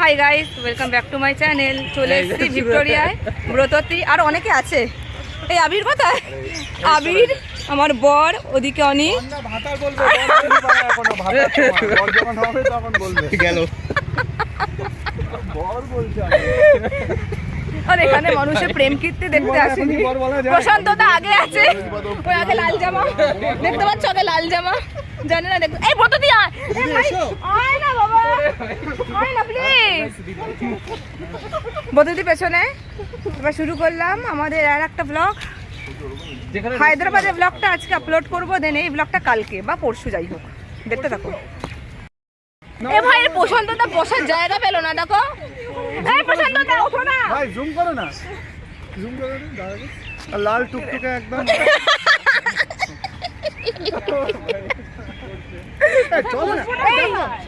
Hi guys welcome back to my channel চলে এসেছি ভিক্টোরিয়ায় ব্রততী আর অনেকে আছে। এই আবির কোথায়? আবির আমার বর ওদিকে অনেক ভাতার বলবে বর বলবে না এখনও ভাতার সময়। বর যখন হবে তখন বলবে। গেল। বর বলছে আমি। আর এখানে মানুষের প্রেম কীর্তি দেখতে আসেনি। প্রশান্ত দা আগে আছে। ওই আগে লাল জামা। দেখতে পাচ্ছ আগে লাল জামা? জানি না দেখতে এই ব্রততী আয়। আয় না বাবা। ব্রততী পেছনে। এবার শুরু করলাম আমাদের আর একটা ব্লগ হায়দ্রাবাদের ব্লগটা আজকে আপলোড করব দেন এই ব্লগটা কালকে বা পরশু যাই হোক। দেখতে থাকো। এ ভাই এর প্রশান্তটা বসার জায়গা পেল না দেখো। এই প্রশান্তটা ওঠো না। ভাই জুম করো না। জুম করো না লাল টুকটুকে একদম চলো না।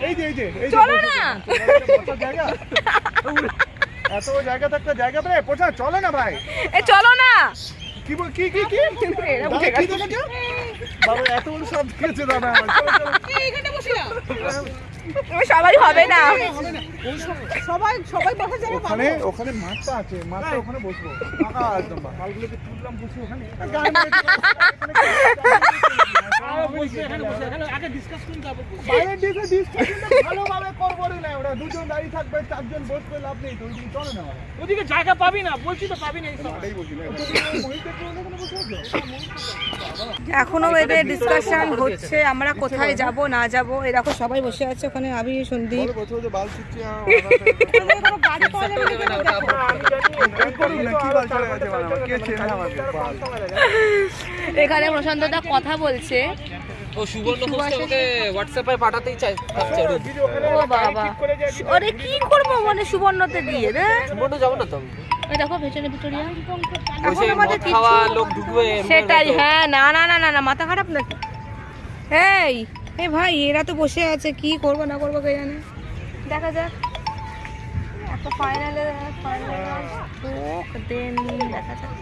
এই, এই যে এই যে চলো না। জায়গা এত জায়গা থাকতে জায়গা পেলে পোছা চলো না ভাই। এ চলো না। কি বল কি কি? বাবা এত বড় সব দাদা। সবাই হবে না। ওখানে ওখানে মাছটা আছে। মাছটা ওখানে বসবো। একদম তুললাম বসে ওখানে। ওদিকে জায়গা পাবি না বলছি তো পাবি না? এখনও এদের ডিসকাশন হচ্ছে আমরা কোথায় যাব না যাব এই দেখো সবাই বসে আছে ওখানে আবি সন্দীপ বলো, বলছো যে বাল ছিটছে, আহ, এই করুন না, কি বাল চলে গেছে বাল আমার? কে চেনে আমাকে? বাল। এখানে প্রশান্ত দা কথা বলছে ও সুবর্ণ ঘোষকে আমাকে হোয়াটসঅ্যাপে পাঠাতেই চাই। চাচ্ছে ও বাবা। ওরে কি করব মানে সুবর্ণতে দিয়ে রে? সুবর্ণ যাব না তো? এই দেখো ভেতরে ভিক্টোরিয়া এখন আমাদের খাওয়া লোক ঢুকবে সেটাই হ্যাঁ না না না না না মাথা খারাপ নাকি? এই এই ভাই এরা তো বসে আছে কি করব না করব কে জানে? দেখা যাক। একটা ফাইনালে ফাইনালে দেন দেখা যাক।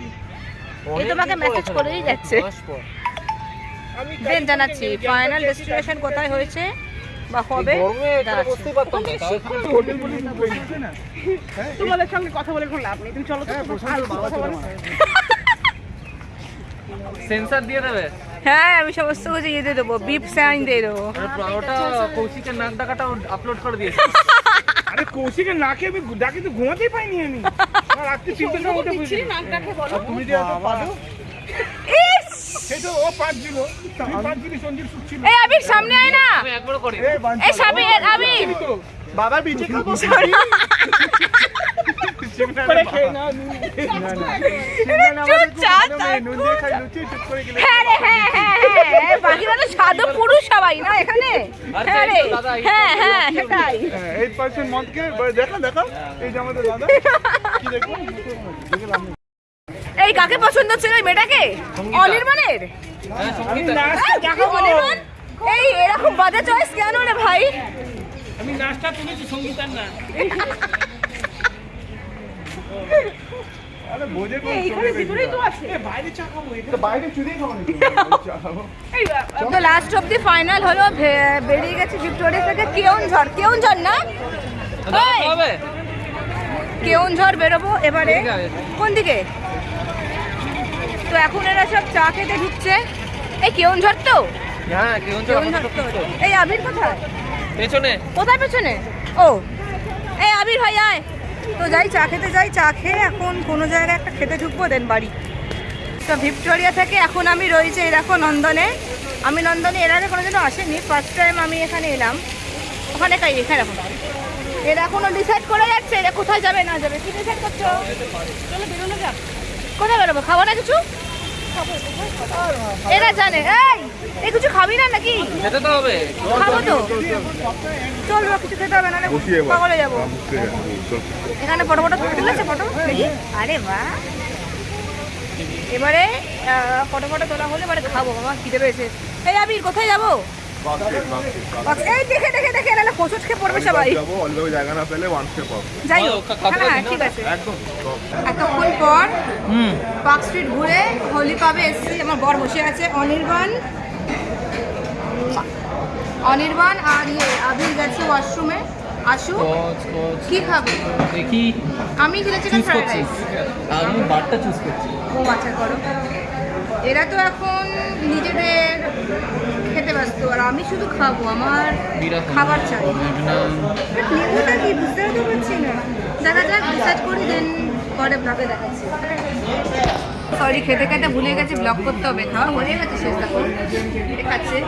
এই তোমাকে মেসেজ করেই যাচ্ছে। দেন জানাচ্ছি ফাইনাল ডেস্টিনেশন কোথায় হয়েছে বা হবে বলে? হ্যাঁ, তোমাদের সঙ্গে কথা বলে কোনো লাভ নেই। তুমি চলো হ্যাঁ। সেন্সার দিয়ে দেবে? হ্যাঁ আমি সমস্ত কিছু ইয়ে দিয়ে দেবো বিপ সাইন দিয়ে দেবো। ওটা কৌশিকের নাক ডাকাটা আপলোড করে দিয়েছে। আরে কৌশিকের নাকে আমি ডাকে তো ঘুমাতেই পাইনি আমি। রাত্রি তিনটে সময় উঠে বুঝি আর তুমি যে এত পাদো, ইস! এই আবির সামনে আয় না। এই বাঞ্চল। আবির। বাবা বিচে খাব করে খেয়ে নাও চুপচাপ নুন। দিয়ে খাই লুচি চুপ করে গেলে হ্যাঁ রে হ্যাঁ হ্যাঁ হ্যাঁ বাকিরা তো সাধু পুরুষ সবাই না এখানে? হ্যাঁ এই দাদা, এই হ্যাঁ হ্যাঁ সেটাই। এইট পার্সেন্ট মদকে দেখো দেখো। এই যে আমাদের দাদা। কি দেখো। এই কাকে পছন্দ ছিল এই মেয়েটাকে? অনির্বাণের? হ্যাঁ সঙ্গীতা। হ্যাঁ, এই এরকম বাজে চয়েস কেন রে ভাই? আমি নাচটা তুলেছি সঙ্গীতার না আরে বোঝে কোন এ বাইরে চা খাব তো বাইরে চুরি খাব নাকি? চা খাব। তো লাস্ট অফ দি ফাইনাল হলো বেরিয়ে গেছে ভিক্টোরিয়া থেকে। কেউনঝড় কেউনঝড় না? দাদা এই, হবে কেউনঝড় বেরোবো এবারে? কোন দিকে? তো এখন এরা সব চা খেতে ঢুকছে। এই কেউনঝড় তো? হ্যাঁ এই আবির কোথায়? পেছনে। কোথায় পেছনে? ও। এই আবির ভাই আয়। তো যাই চা খেতে যাই চা খেয়ে এখন কোনো জায়গায় একটা খেতে ঢুকবো দেন বাড়ি। তো ভিক্টোরিয়া থেকে এখন আমি রয়েছে দেখো নন্দনে। আমি নন্দনে এর আগে কোনো দিনও আসেনি ফার্স্ট টাইম আমি এখানে এলাম। ওখানে কাই এখানে এখন এরা এখনও ডিসাইড করে যাচ্ছে এরা কোথায় যাবে না যাবে। কি ডিসাইড করছ? চলো বেরোনো যাক। কোথায় বেরোবো? খাব না কিছু? এরা জানে। এই এই কিছু খাবি না নাকি? যেতে তো হবে। খাব তো। চল কিছু খেতে হবে না পাগলে যাব। এখানে ফটো ফটো তুলেছে ফটো আরে বাহ। এবারে ফটো ফটো তোলা হলে এবারে খাব। বাবা খিদে পেয়েছে। এই আবির কোথায় যাব? এই দেখে দেখে দেখে এরা হোঁচট খেয়ে পড়বে সবাই। যাব জায়গা না পেলে ওয়ান স্টেপ পাবো যাই হোক হ্যাঁ দিন ঠিক আছে। একদম এতক্ষণ পর পার্ক স্ট্রিট ঘুরে হোলি পাবে এসছি আমার বর বসে আছে অনির্বাণ। অনির্বাণ আর ইয়ে আবির গেছে ওয়াশরুমে আসু কি খাবে? দেখি। আমি চিলি চিকেন ফ্রাইড রাইস আমি বারটা চুজ করছি। ও আচ্ছা করো। এরা তো এখন নিজেদের খেতে ব্যস্ত আর আমি শুধু খাব আমার খাবার চাই। না লেবুটা কি বুঝতে তো পারছি না। দেখা যাক রিসার্চ করি দেন পরে ব্লগে দেখাচ্ছি। সরি খেতে খেতে ভুলে গেছি ব্লগ করতে হবে। খাওয়া হয়ে গেছে শেষ দেখো। এটা খাচ্ছে।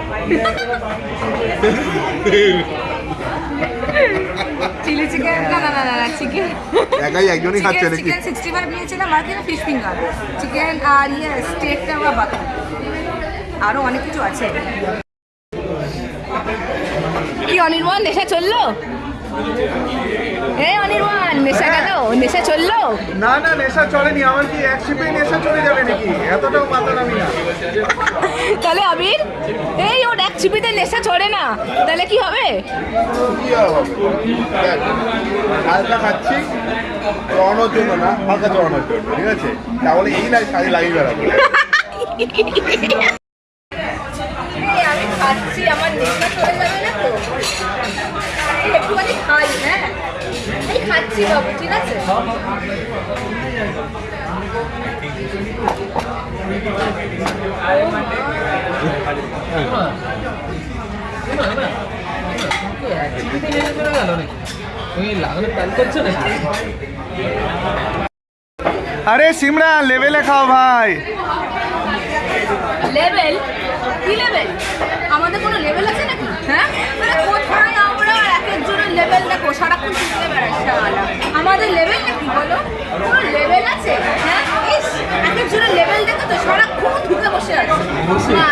চিলি চিকেন না না না না চিকেন একাই একজনই খাচ্ছে নাকি? চিকেন নিয়েছিলাম আর ফিশ ফিঙ্গার চিকেন আর ইয়ে স্টেকটা আমরা বাকি আরও অনেক কিছু আছে। কি অনির্বাণ নেশা চলল? এ অনির্বাণ নেশা গেল নেশা চলল? না না নেশা চলেনি। আমার কি এক শিপে নেশা চলে যাবে নাকি? এতটাও নামি না। তাহলে আবির এই ওর এক চিপিতে নেশা চড়ে না। তাহলে কি হবে? আর হালকা খাচ্ছি চড়ানোর জন্য না হালকা চড়ানোর জন্য ঠিক আছে? তাহলে এই শাড়ি লাগিয়ে বেড়াবো এই আমি খাচ্ছি আমার নেশা চলে যাবে না তো এই একটুখানি খাই হ্যাঁ এই খাচ্ছি বাবু ঠিক আছে আরে সিমরা লেভেলে খাও ভাই। লেভেল কি লেভেল আমাদের কোনো লেভেল আছে নাকি? হ্যাঁ মানে কোথায় আমরা এক একজনের লেভেল দেখো সারাক্ষণ শিখতে বেড়াচ্ছে আলা আমাদের লেভেল বলো? লেভেল আছে? হ্যাঁ? ইস এক একজনের লেভেল দেখো তো সারাক্ষণ ঢুকে বসে আছে। না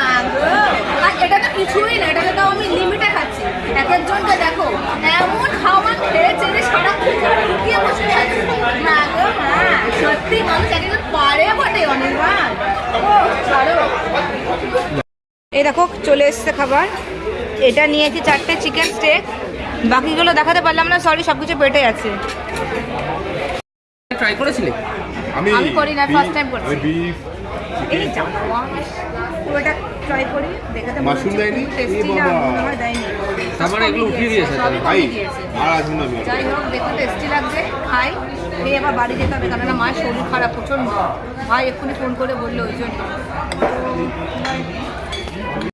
আর এটা তো কিছুই না, এটাকে তো আমি লিমিটে খাচ্ছি। এক একজনকে দেখো, এমন খাবার খেয়েছে যে ঢুকিয়ে বসে আছে। না গো সত্যি মানুষ পারে বটে অনির্বাণ। ও, ছাড়ো। এই দেখো, চলে এসছে খাবার। এটা নিয়েছি চারটে চিকেন স্টেক বাকিগুলো দেখাতে পারলাম না সরি সব কিছু পেটে আছে। ট্রাই করেছিলে? আমি আমি করি না, ফার্স্ট টাইম করছি। বিফ এই চাপাস ওটা ট্রাই করি দেখাতে মাশরুম দেয়নি? টেস্টি এ না বাবা। হয় দেয়নি। তার মানে এগুলো উঠিয়ে দিয়েছে ভাই। আর আসুন না যাই হোক দেখতে টেস্টি লাগছে খাই। খেয়ে আবার বাড়ি যেতে হবে কারণ মায়ের শরীর খারাপ প্রচণ্ড ভাই এক্ষুনি ফোন করে বলল ওই জন্য।